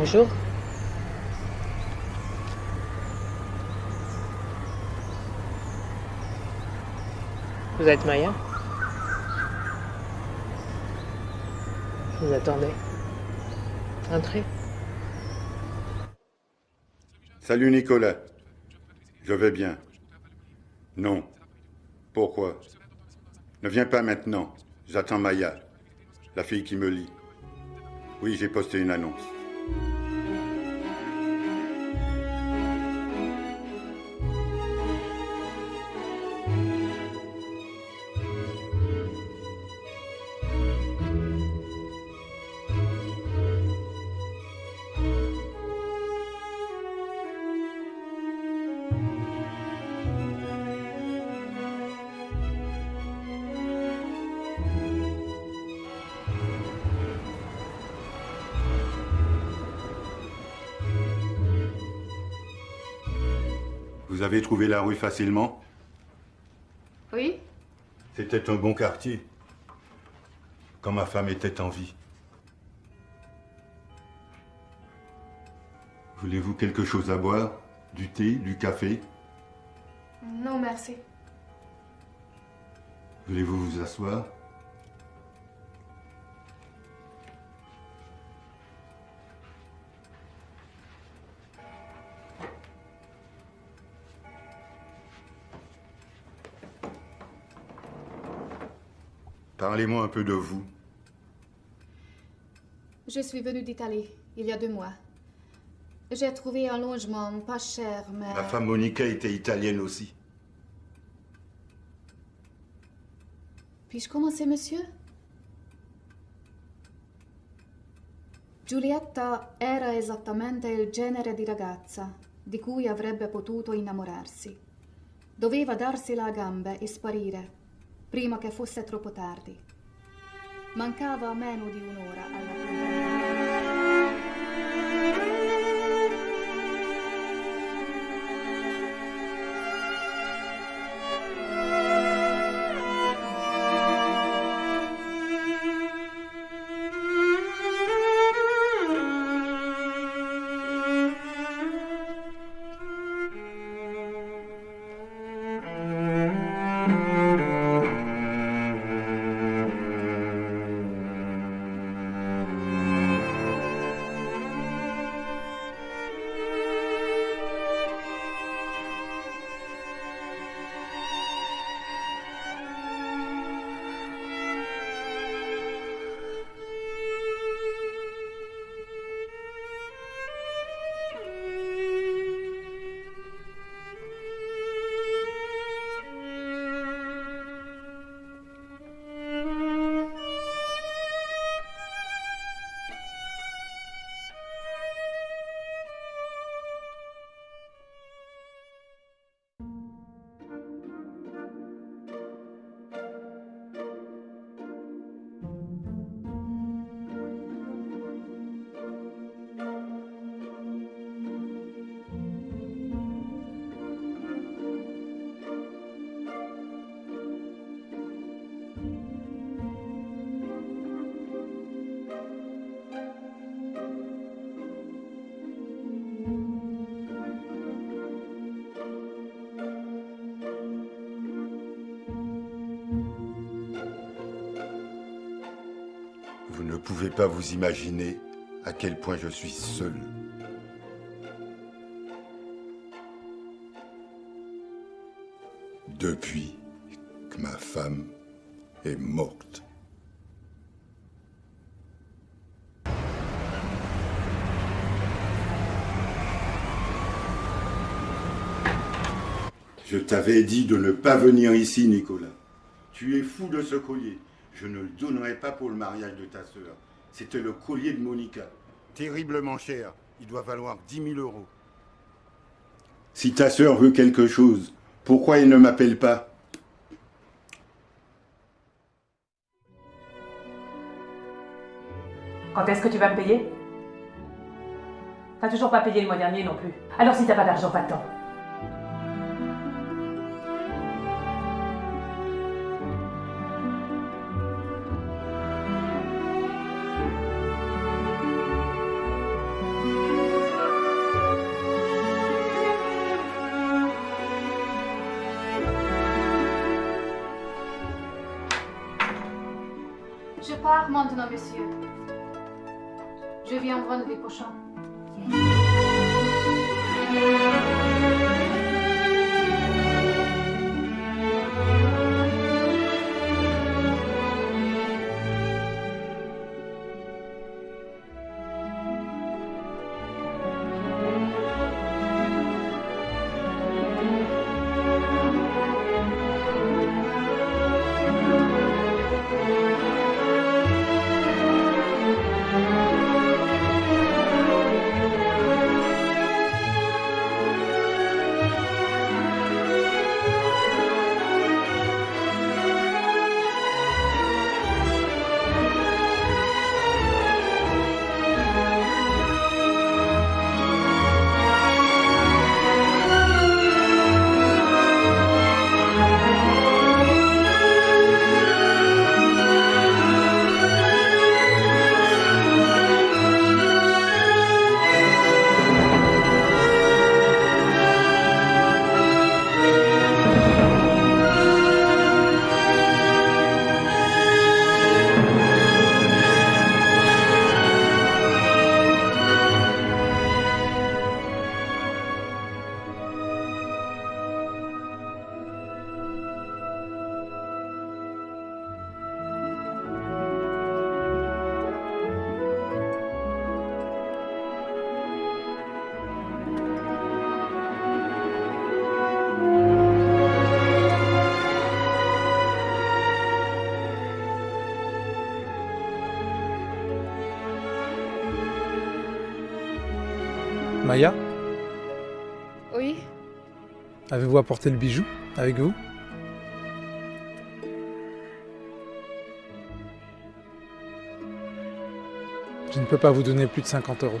Bonjour. Vous êtes Maya? Vous attendais. Entrez. Salut Nicolas. Je vais bien. Non. Pourquoi? Ne viens pas maintenant. J'attends Maya, la fille qui me lit. Oui, j'ai posté une annonce. thank you Vous avez trouvé la rue facilement Oui C'était un bon quartier. Quand ma femme était en vie. Voulez-vous quelque chose à boire? Du thé, du café? Non, merci. Voulez-vous vous asseoir? Parlez-moi un peu de vous. Je suis venue d'Italie, il y a deux mois. J'ai trouvé un logement pas cher, mais... Ma femme Monica était italienne aussi. Puis-je commencer, monsieur Giulietta era esattamente il genere di ragazza di cui avrebbe potuto innamorarsi. Doveva darsela a gambe e sparire prima che fosse troppo tardi. Mancava meno di un'ora alla fine. Vous ne pouvez pas vous imaginer à quel point je suis seul. Depuis que ma femme est morte. Je t'avais dit de ne pas venir ici, Nicolas. Tu es fou de ce collier. Je ne le donnerai pas pour le mariage de ta sœur. C'était le collier de Monica. Terriblement cher. Il doit valoir 10 000 euros. Si ta sœur veut quelque chose, pourquoi elle ne m'appelle pas? Quand est-ce que tu vas me payer? T'as toujours pas payé le mois dernier non plus. Alors si t'as pas d'argent, va-t'en. Je pars maintenant, monsieur. Je viens vendredi prochain. Maya, Oui, avez-vous apporté le bijou avec vous? Je ne peux pas vous donner plus de 50 euros.